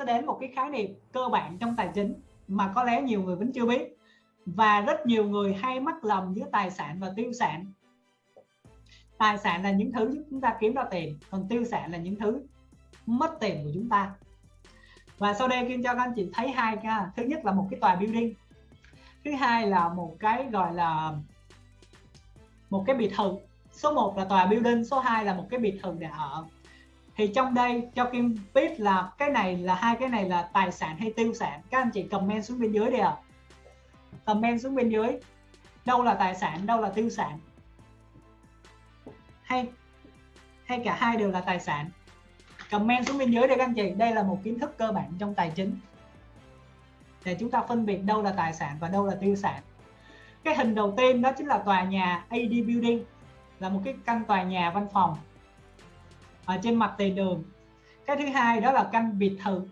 sẽ đến một cái khái niệm cơ bản trong tài chính mà có lẽ nhiều người vẫn chưa biết. Và rất nhiều người hay mắc lầm giữa tài sản và tiêu sản. Tài sản là những thứ giúp chúng ta kiếm ra tiền, còn tiêu sản là những thứ mất tiền của chúng ta. Và sau đây kim cho các anh chị thấy hai cái thứ nhất là một cái tòa building. Thứ hai là một cái gọi là một cái biệt thự. Số 1 là tòa building, số 2 là một cái biệt thự để ở thì trong đây, cho Kim biết là cái này là hai cái này là tài sản hay tiêu sản? Các anh chị comment xuống bên dưới đi ạ. À. comment xuống bên dưới. Đâu là tài sản, đâu là tiêu sản? Hay hay cả hai đều là tài sản? Comment xuống bên dưới đây các anh chị. Đây là một kiến thức cơ bản trong tài chính. Để chúng ta phân biệt đâu là tài sản và đâu là tiêu sản. Cái hình đầu tiên đó chính là tòa nhà AD Building. Là một cái căn tòa nhà văn phòng ở trên mặt tiền đường. Cái thứ hai đó là căn biệt thự,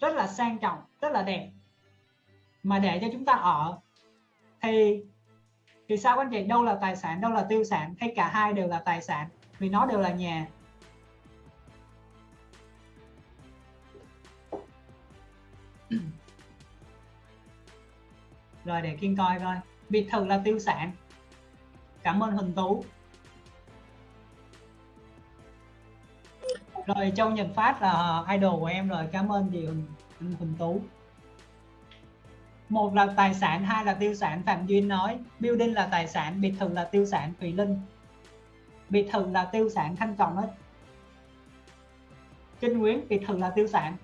rất là sang trọng, rất là đẹp. Mà để cho chúng ta ở, thì thì sao anh chị? Đâu là tài sản, đâu là tiêu sản, hay cả hai đều là tài sản, vì nó đều là nhà. Rồi để kiên coi coi. Biệt thự là tiêu sản. Cảm ơn huỳnh tú. Rồi châu nhật phát là idol của em rồi cảm ơn chị huỳnh, huỳnh tú. Một là tài sản hai là tiêu sản phạm duyên nói building là tài sản biệt thự là tiêu sản thùy linh. Biệt thự là tiêu sản thanh trọng nói. Kinh nguyễn biệt thự là tiêu sản.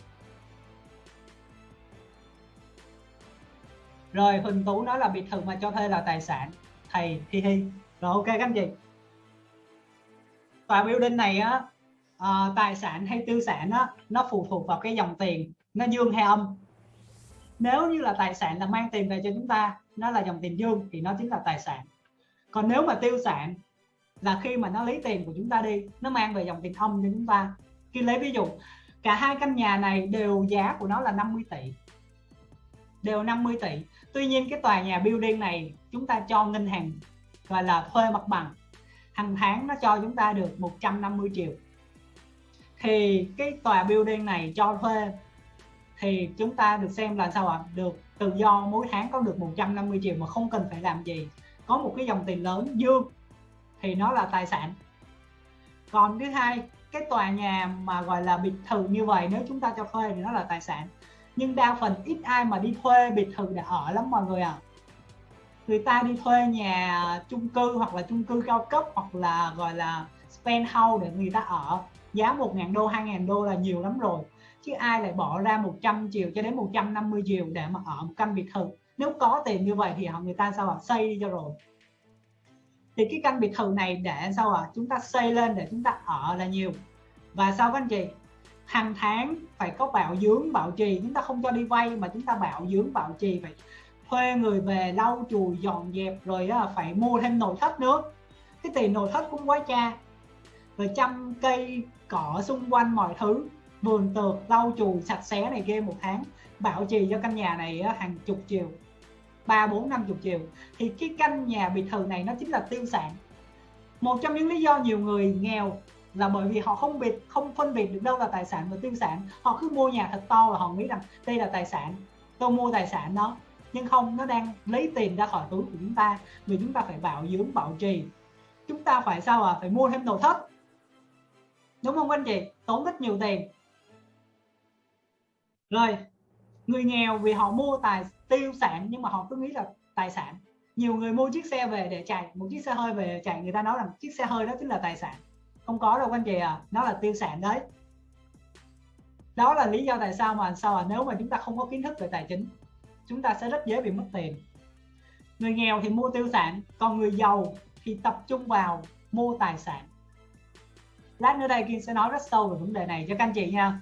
Rồi huỳnh tú nói là biệt thự mà cho thuê là tài sản. Thầy hi hi. Rồi ok các anh chị. Tòa building này á uh, tài sản hay tiêu sản đó, nó phụ thuộc vào cái dòng tiền nó dương hay âm. Nếu như là tài sản là mang tiền về cho chúng ta nó là dòng tiền dương thì nó chính là tài sản. Còn nếu mà tiêu sản là khi mà nó lấy tiền của chúng ta đi nó mang về dòng tiền âm cho chúng ta. Khi lấy ví dụ cả hai căn nhà này đều giá của nó là 50 tỷ. Đều 50 tỷ. Tuy nhiên cái tòa nhà building này chúng ta cho ngân hàng gọi là thuê mặt bằng. Hàng tháng nó cho chúng ta được 150 triệu thì cái tòa building này cho thuê thì chúng ta được xem là sao ạ? Được tự do, mỗi tháng có được 150 triệu mà không cần phải làm gì. Có một cái dòng tiền lớn, dương, thì nó là tài sản. Còn thứ hai, cái tòa nhà mà gọi là biệt thự như vậy, nếu chúng ta cho thuê thì nó là tài sản. Nhưng đa phần ít ai mà đi thuê biệt thự để ở lắm mọi người ạ. À. người ta đi thuê nhà chung cư hoặc là chung cư cao cấp hoặc là gọi là spend house để người ta ở giá 1.000 đô 2.000 đô là nhiều lắm rồi. Chứ ai lại bỏ ra 100 triệu cho đến 150 triệu để mà ở một căn biệt thự? Nếu có tiền như vậy thì họ, người ta sao họ xây đi cho rồi. Thì cái căn biệt thự này để sao ạ? Chúng ta xây lên để chúng ta ở là nhiều. Và sao các anh chị? Hàng tháng phải có bảo dưỡng, bảo trì. Chúng ta không cho đi vay mà chúng ta bảo dưỡng, bảo trì, phải thuê người về lau chùi, dọn dẹp, rồi phải mua thêm nội thất nữa. Cái tiền nội thất cũng quá cha và chăm cây cỏ xung quanh mọi thứ. Vườn tược, lau chùi, sạch sẽ này kia một tháng. Bảo trì cho căn nhà này hàng chục triệu. Ba, bốn, năm chục triệu. Thì cái căn nhà biệt thự này nó chính là tiêu sản. Một trong những lý do nhiều người nghèo là bởi vì họ không biệt, không phân biệt được đâu là tài sản và tiêu sản. Họ cứ mua nhà thật to và họ nghĩ rằng đây là tài sản. Tôi mua tài sản đó. Nhưng không, nó đang lấy tiền ra khỏi túi của chúng ta. Vì chúng ta phải bảo dưỡng, bảo trì. Chúng ta phải sao à phải mua thêm nội thất đúng không anh chị? Tốn rất nhiều tiền. Rồi, người nghèo vì họ mua tài tiêu sản nhưng mà họ cứ nghĩ là tài sản. Nhiều người mua chiếc xe về để chạy, một chiếc xe hơi về để chạy, người ta nói rằng chiếc xe hơi đó chính là tài sản. Không có đâu anh chị à nó là tiêu sản đấy. Đó là lý do tại sao mà sao à nếu mà chúng ta không có kiến thức về tài chính, chúng ta sẽ rất dễ bị mất tiền. Người nghèo thì mua tiêu sản, còn người giàu thì tập trung vào mua tài sản lát nữa đây Kim sẽ nói rất sâu về vấn đề này cho các anh chị nha